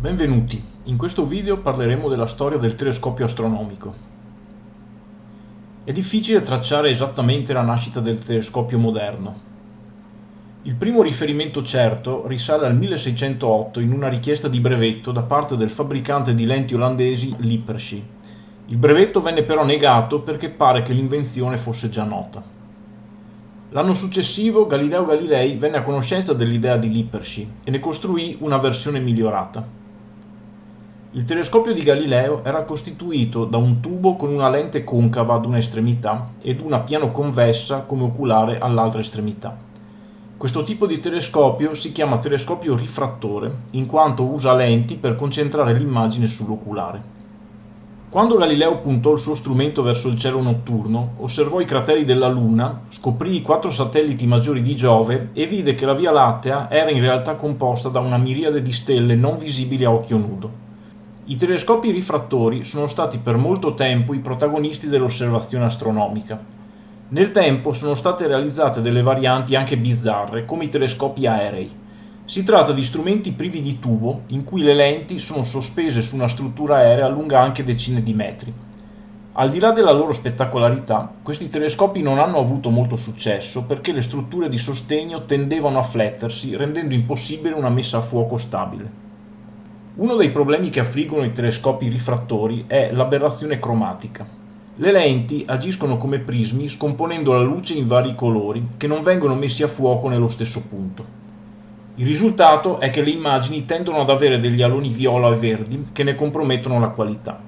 Benvenuti, in questo video parleremo della storia del telescopio astronomico. È difficile tracciare esattamente la nascita del telescopio moderno. Il primo riferimento certo risale al 1608 in una richiesta di brevetto da parte del fabbricante di lenti olandesi Lippershey. Il brevetto venne però negato perché pare che l'invenzione fosse già nota. L'anno successivo Galileo Galilei venne a conoscenza dell'idea di Lippershey e ne costruì una versione migliorata. Il telescopio di Galileo era costituito da un tubo con una lente concava ad un'estremità ed una piano convessa come oculare all'altra estremità. Questo tipo di telescopio si chiama telescopio rifrattore, in quanto usa lenti per concentrare l'immagine sull'oculare. Quando Galileo puntò il suo strumento verso il cielo notturno, osservò i crateri della Luna, scoprì i quattro satelliti maggiori di Giove e vide che la Via Lattea era in realtà composta da una miriade di stelle non visibili a occhio nudo. I telescopi rifrattori sono stati per molto tempo i protagonisti dell'osservazione astronomica. Nel tempo sono state realizzate delle varianti anche bizzarre, come i telescopi aerei. Si tratta di strumenti privi di tubo, in cui le lenti sono sospese su una struttura aerea lunga anche decine di metri. Al di là della loro spettacolarità, questi telescopi non hanno avuto molto successo perché le strutture di sostegno tendevano a flettersi, rendendo impossibile una messa a fuoco stabile. Uno dei problemi che affliggono i telescopi rifrattori è l'aberrazione cromatica. Le lenti agiscono come prismi scomponendo la luce in vari colori che non vengono messi a fuoco nello stesso punto. Il risultato è che le immagini tendono ad avere degli aloni viola e verdi che ne compromettono la qualità.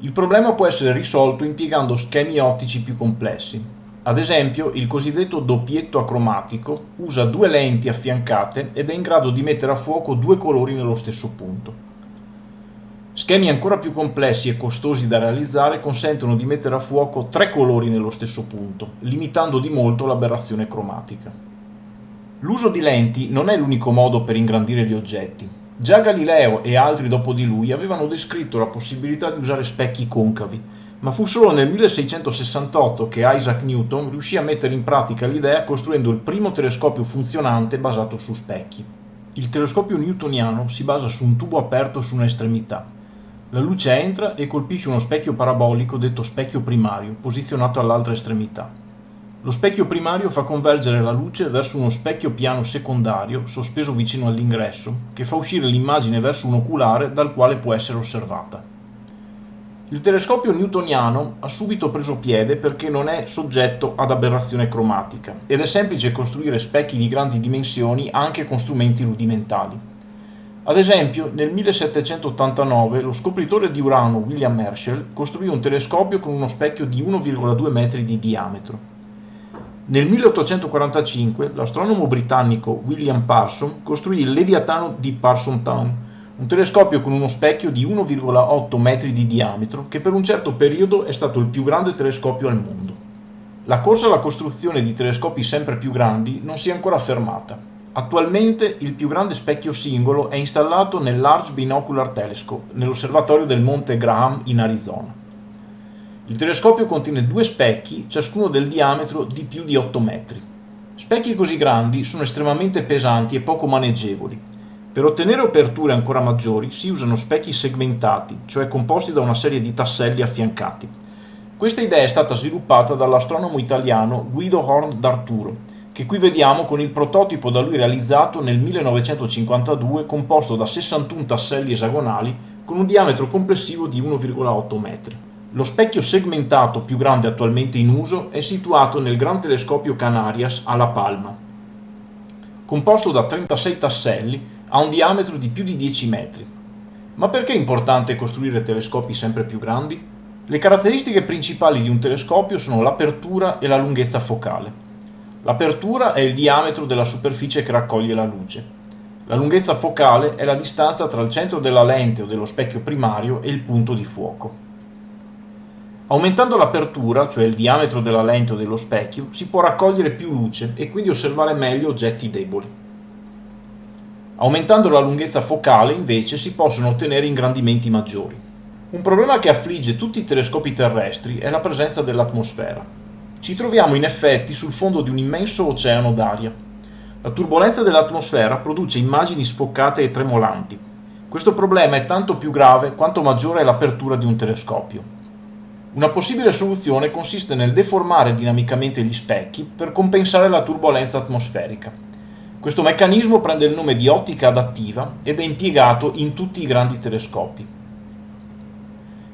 Il problema può essere risolto impiegando schemi ottici più complessi, ad esempio, il cosiddetto doppietto acromatico usa due lenti affiancate ed è in grado di mettere a fuoco due colori nello stesso punto. Schemi ancora più complessi e costosi da realizzare consentono di mettere a fuoco tre colori nello stesso punto, limitando di molto l'aberrazione cromatica. L'uso di lenti non è l'unico modo per ingrandire gli oggetti. Già Galileo e altri dopo di lui avevano descritto la possibilità di usare specchi concavi, ma fu solo nel 1668 che Isaac Newton riuscì a mettere in pratica l'idea costruendo il primo telescopio funzionante basato su specchi. Il telescopio newtoniano si basa su un tubo aperto su un'estremità. La luce entra e colpisce uno specchio parabolico detto specchio primario, posizionato all'altra estremità. Lo specchio primario fa convergere la luce verso uno specchio piano secondario, sospeso vicino all'ingresso, che fa uscire l'immagine verso un oculare dal quale può essere osservata. Il telescopio newtoniano ha subito preso piede perché non è soggetto ad aberrazione cromatica ed è semplice costruire specchi di grandi dimensioni anche con strumenti rudimentali. Ad esempio, nel 1789 lo scopritore di Urano William Herschel costruì un telescopio con uno specchio di 1,2 metri di diametro. Nel 1845 l'astronomo britannico William Parson costruì il Leviatano di Parsonstown, un telescopio con uno specchio di 1,8 metri di diametro che per un certo periodo è stato il più grande telescopio al mondo. La corsa alla costruzione di telescopi sempre più grandi non si è ancora fermata. Attualmente il più grande specchio singolo è installato nel Large Binocular Telescope, nell'osservatorio del Monte Graham in Arizona. Il telescopio contiene due specchi, ciascuno del diametro di più di 8 metri. Specchi così grandi sono estremamente pesanti e poco maneggevoli, per ottenere aperture ancora maggiori si usano specchi segmentati, cioè composti da una serie di tasselli affiancati. Questa idea è stata sviluppata dall'astronomo italiano Guido Horn d'Arturo, che qui vediamo con il prototipo da lui realizzato nel 1952 composto da 61 tasselli esagonali con un diametro complessivo di 1,8 metri. Lo specchio segmentato più grande attualmente in uso è situato nel Gran Telescopio Canarias a La Palma. Composto da 36 tasselli, ha un diametro di più di 10 metri. Ma perché è importante costruire telescopi sempre più grandi? Le caratteristiche principali di un telescopio sono l'apertura e la lunghezza focale. L'apertura è il diametro della superficie che raccoglie la luce. La lunghezza focale è la distanza tra il centro della lente o dello specchio primario e il punto di fuoco. Aumentando l'apertura, cioè il diametro della lente o dello specchio, si può raccogliere più luce e quindi osservare meglio oggetti deboli. Aumentando la lunghezza focale invece si possono ottenere ingrandimenti maggiori. Un problema che affligge tutti i telescopi terrestri è la presenza dell'atmosfera. Ci troviamo in effetti sul fondo di un immenso oceano d'aria. La turbolenza dell'atmosfera produce immagini sfoccate e tremolanti. Questo problema è tanto più grave quanto maggiore è l'apertura di un telescopio. Una possibile soluzione consiste nel deformare dinamicamente gli specchi per compensare la turbolenza atmosferica. Questo meccanismo prende il nome di ottica adattiva ed è impiegato in tutti i grandi telescopi.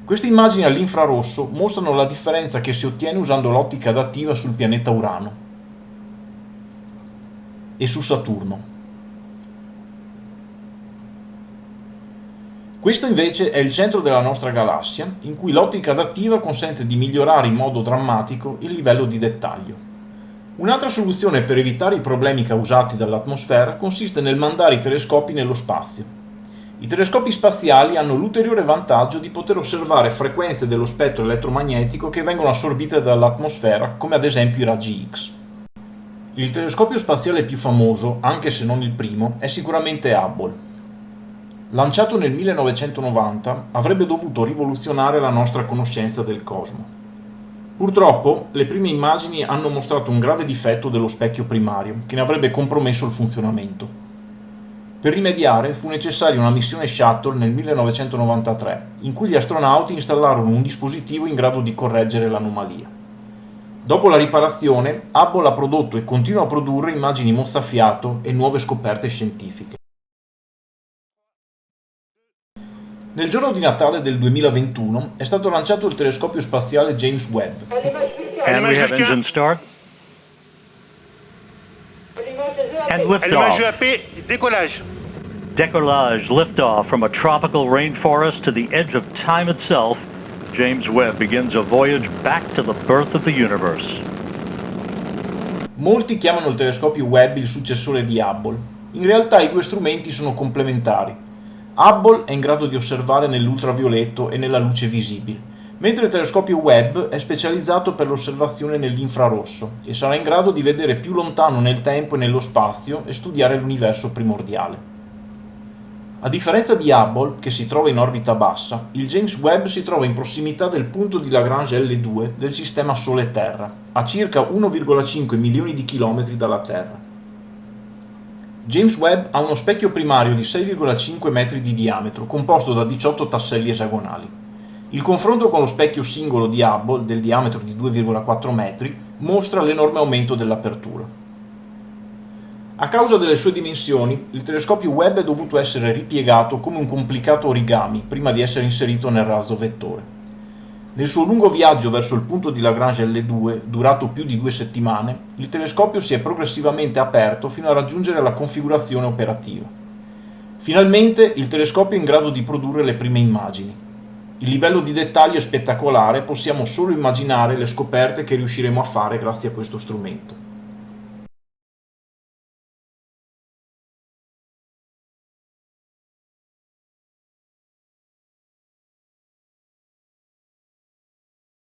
Queste immagini all'infrarosso mostrano la differenza che si ottiene usando l'ottica adattiva sul pianeta Urano e su Saturno. Questo invece è il centro della nostra galassia, in cui l'ottica adattiva consente di migliorare in modo drammatico il livello di dettaglio. Un'altra soluzione per evitare i problemi causati dall'atmosfera consiste nel mandare i telescopi nello spazio. I telescopi spaziali hanno l'ulteriore vantaggio di poter osservare frequenze dello spettro elettromagnetico che vengono assorbite dall'atmosfera, come ad esempio i raggi X. Il telescopio spaziale più famoso, anche se non il primo, è sicuramente Hubble, Lanciato nel 1990, avrebbe dovuto rivoluzionare la nostra conoscenza del cosmo. Purtroppo, le prime immagini hanno mostrato un grave difetto dello specchio primario, che ne avrebbe compromesso il funzionamento. Per rimediare fu necessaria una missione Shuttle nel 1993, in cui gli astronauti installarono un dispositivo in grado di correggere l'anomalia. Dopo la riparazione, Hubble ha prodotto e continua a produrre immagini mozzafiato e nuove scoperte scientifiche. Nel giorno di Natale del 2021 è stato lanciato il telescopio spaziale James Webb. And we have engine start. And liftoff. décollage. Decollage, liftoff from a tropical rainforest to the edge of time itself. James Webb begins a voyage back to the birth of the universe. Molti chiamano il telescopio Webb il successore di Hubble. In realtà i due strumenti sono complementari. Hubble è in grado di osservare nell'ultravioletto e nella luce visibile, mentre il telescopio Webb è specializzato per l'osservazione nell'infrarosso e sarà in grado di vedere più lontano nel tempo e nello spazio e studiare l'universo primordiale. A differenza di Hubble, che si trova in orbita bassa, il James Webb si trova in prossimità del punto di Lagrange L2 del sistema Sole-Terra, a circa 1,5 milioni di chilometri dalla Terra. James Webb ha uno specchio primario di 6,5 metri di diametro, composto da 18 tasselli esagonali. Il confronto con lo specchio singolo di Hubble, del diametro di 2,4 metri, mostra l'enorme aumento dell'apertura. A causa delle sue dimensioni, il telescopio Webb è dovuto essere ripiegato come un complicato origami prima di essere inserito nel razzo vettore. Nel suo lungo viaggio verso il punto di Lagrange L2, durato più di due settimane, il telescopio si è progressivamente aperto fino a raggiungere la configurazione operativa. Finalmente il telescopio è in grado di produrre le prime immagini. Il livello di dettaglio è spettacolare, possiamo solo immaginare le scoperte che riusciremo a fare grazie a questo strumento.